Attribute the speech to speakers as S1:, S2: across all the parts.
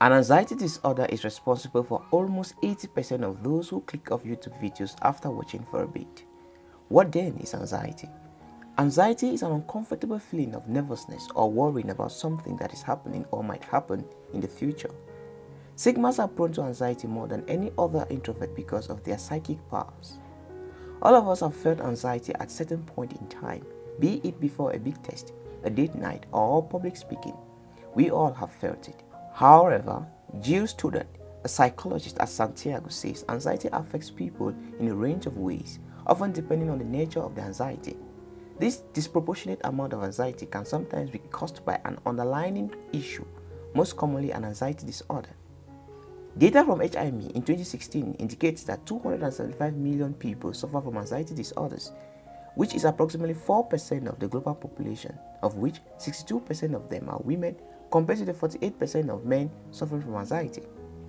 S1: An anxiety disorder is responsible for almost 80% of those who click off YouTube videos after watching for a bit. What then is anxiety? Anxiety is an uncomfortable feeling of nervousness or worrying about something that is happening or might happen in the future. Sigmas are prone to anxiety more than any other introvert because of their psychic powers. All of us have felt anxiety at certain point in time, be it before a big test, a date night, or public speaking. We all have felt it. However, Jill Stoddard, a psychologist at San Diego says anxiety affects people in a range of ways, often depending on the nature of the anxiety. This disproportionate amount of anxiety can sometimes be caused by an underlying issue, most commonly an anxiety disorder. Data from IHME in 2016 indicates that 275 million people suffer from anxiety disorders, which is approximately 4% of the global population, of which 62% of them are women compared to the 48% of men suffering from anxiety.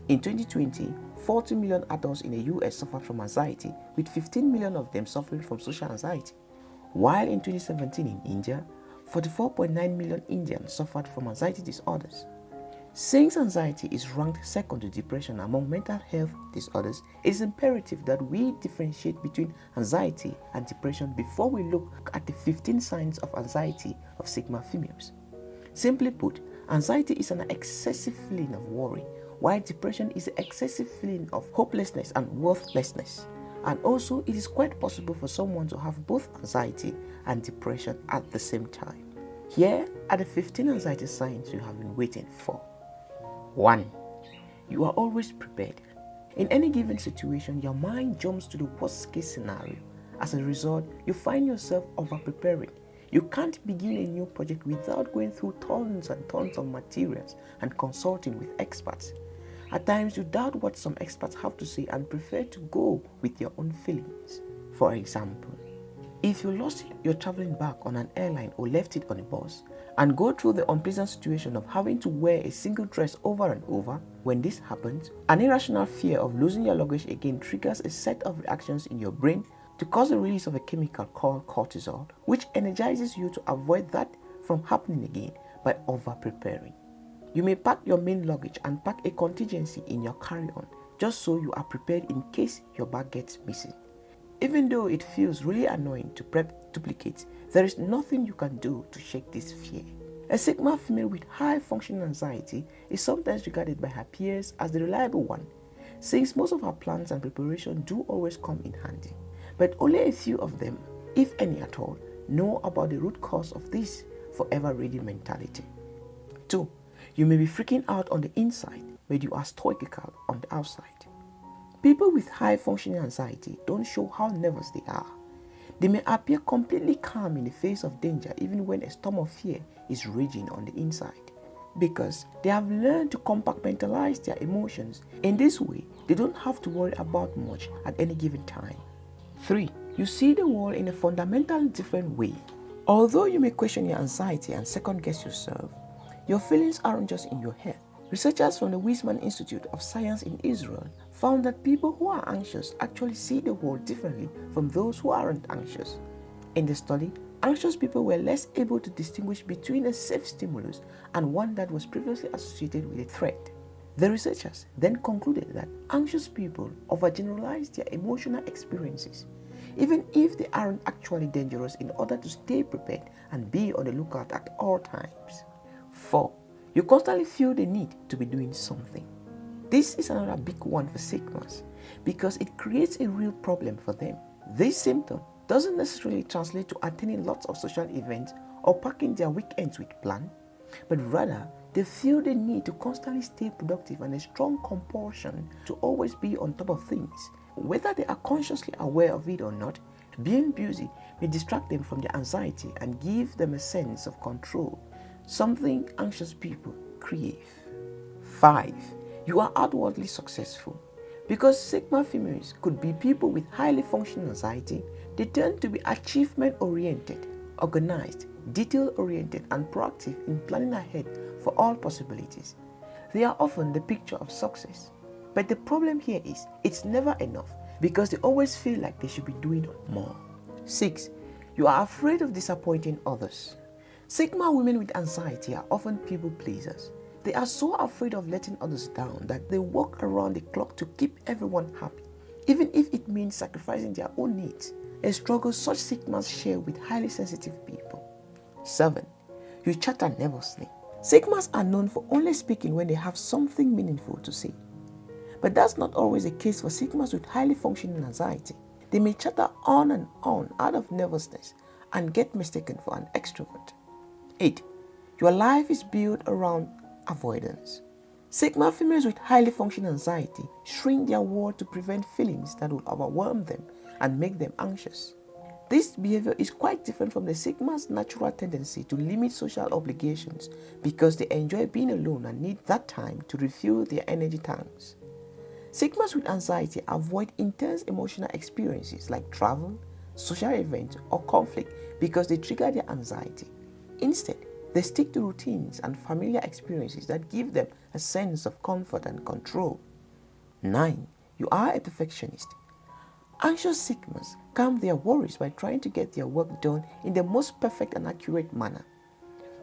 S1: In 2020, 40 million adults in the US suffered from anxiety, with 15 million of them suffering from social anxiety. While in 2017 in India, 44.9 million Indians suffered from anxiety disorders. Since anxiety is ranked second to depression among mental health disorders, it is imperative that we differentiate between anxiety and depression before we look at the 15 signs of anxiety of Sigma females. Simply put, anxiety is an excessive feeling of worry, while depression is an excessive feeling of hopelessness and worthlessness. And also, it is quite possible for someone to have both anxiety and depression at the same time. Here are the 15 anxiety signs you have been waiting for. 1. You are always prepared. In any given situation, your mind jumps to the worst case scenario. As a result, you find yourself over preparing. You can't begin a new project without going through tons and tons of materials and consulting with experts. At times, you doubt what some experts have to say and prefer to go with your own feelings. For example, if you lost your traveling bag on an airline or left it on a bus, and go through the unpleasant situation of having to wear a single dress over and over, when this happens, an irrational fear of losing your luggage again triggers a set of reactions in your brain to cause the release of a chemical called cortisol, which energizes you to avoid that from happening again by over-preparing. You may pack your main luggage and pack a contingency in your carry-on just so you are prepared in case your bag gets missing. Even though it feels really annoying to prep duplicates, there is nothing you can do to shake this fear. A Sigma female with high functioning anxiety is sometimes regarded by her peers as the reliable one, since most of her plans and preparation do always come in handy. But only a few of them, if any at all, know about the root cause of this forever ready mentality. 2. You may be freaking out on the inside, but you are stoical on the outside. People with high functioning anxiety don't show how nervous they are. They may appear completely calm in the face of danger even when a storm of fear is raging on the inside because they have learned to compartmentalize their emotions. In this way, they don't have to worry about much at any given time. 3. You see the world in a fundamentally different way. Although you may question your anxiety and second guess yourself, your feelings aren't just in your head. Researchers from the Weizmann Institute of Science in Israel found that people who are anxious actually see the world differently from those who aren't anxious. In the study, anxious people were less able to distinguish between a safe stimulus and one that was previously associated with a threat. The researchers then concluded that anxious people overgeneralize their emotional experiences, even if they aren't actually dangerous in order to stay prepared and be on the lookout at all times. 4. You constantly feel the need to be doing something. This is another big one for Sigmas because it creates a real problem for them. This symptom doesn't necessarily translate to attending lots of social events or packing their weekends with plan, but rather they feel the need to constantly stay productive and a strong compulsion to always be on top of things. Whether they are consciously aware of it or not, being busy may distract them from their anxiety and give them a sense of control something anxious people crave. 5. You are outwardly successful. Because Sigma females could be people with highly functioning anxiety, they tend to be achievement oriented, organized, detail oriented, and proactive in planning ahead for all possibilities. They are often the picture of success. But the problem here is it's never enough because they always feel like they should be doing more. 6. You are afraid of disappointing others. Sigma women with anxiety are often people pleasers. They are so afraid of letting others down that they work around the clock to keep everyone happy, even if it means sacrificing their own needs, a struggle such Sigmas share with highly sensitive people. 7. You chatter nervously. Sigmas are known for only speaking when they have something meaningful to say. But that's not always the case for Sigmas with highly functioning anxiety. They may chatter on and on out of nervousness and get mistaken for an extrovert. 8. Your life is built around avoidance. Sigma females with highly functioning anxiety shrink their world to prevent feelings that will overwhelm them and make them anxious. This behavior is quite different from the Sigma's natural tendency to limit social obligations because they enjoy being alone and need that time to refuel their energy tanks. Sigmas with anxiety avoid intense emotional experiences like travel, social events, or conflict because they trigger their anxiety. Instead, they stick to routines and familiar experiences that give them a sense of comfort and control. 9. You are a perfectionist. Anxious Sigmas calm their worries by trying to get their work done in the most perfect and accurate manner.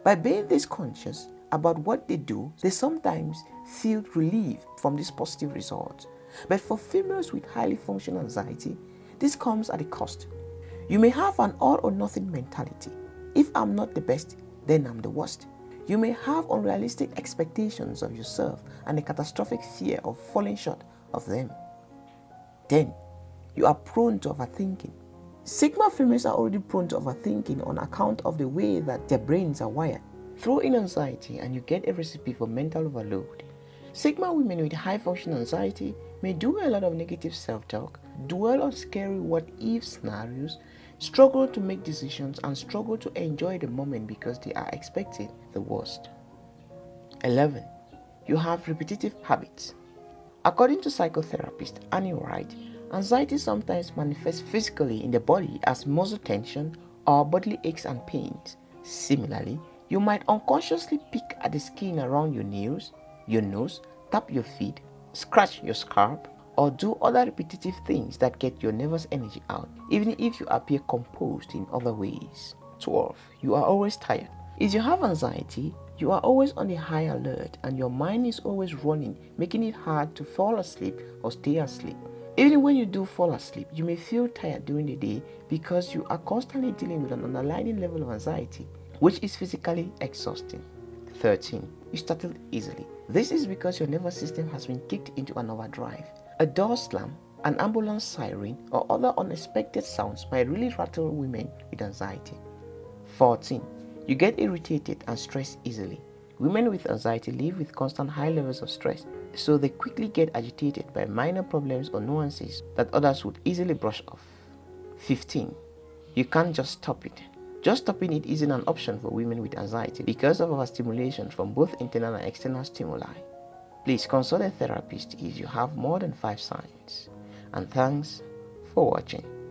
S1: By being this conscious about what they do, they sometimes feel relief from these positive results. But for females with highly functional anxiety, this comes at a cost. You may have an all or nothing mentality. If I'm not the best, then I'm the worst. You may have unrealistic expectations of yourself and a catastrophic fear of falling short of them. 10 you are prone to overthinking. Sigma females are already prone to overthinking on account of the way that their brains are wired. Throw in anxiety and you get a recipe for mental overload. Sigma women with high function anxiety may do a lot of negative self-talk, dwell on scary what-if scenarios, struggle to make decisions and struggle to enjoy the moment because they are expecting the worst. 11. You have repetitive habits. According to psychotherapist Annie Wright, Anxiety sometimes manifests physically in the body as muscle tension or bodily aches and pains. Similarly, you might unconsciously pick at the skin around your nails, your nose, tap your feet, scratch your scalp, or do other repetitive things that get your nervous energy out, even if you appear composed in other ways. 12. You are always tired. If you have anxiety, you are always on the high alert and your mind is always running, making it hard to fall asleep or stay asleep. Even when you do fall asleep, you may feel tired during the day because you are constantly dealing with an underlying level of anxiety, which is physically exhausting. 13. You startle easily. This is because your nervous system has been kicked into an overdrive. A door slam, an ambulance siren, or other unexpected sounds might really rattle women with anxiety. 14. You get irritated and stressed easily. Women with anxiety live with constant high levels of stress so they quickly get agitated by minor problems or nuances that others would easily brush off. 15. You can't just stop it. Just stopping it isn't an option for women with anxiety because of overstimulation from both internal and external stimuli. Please consult a therapist if you have more than 5 signs. And thanks for watching.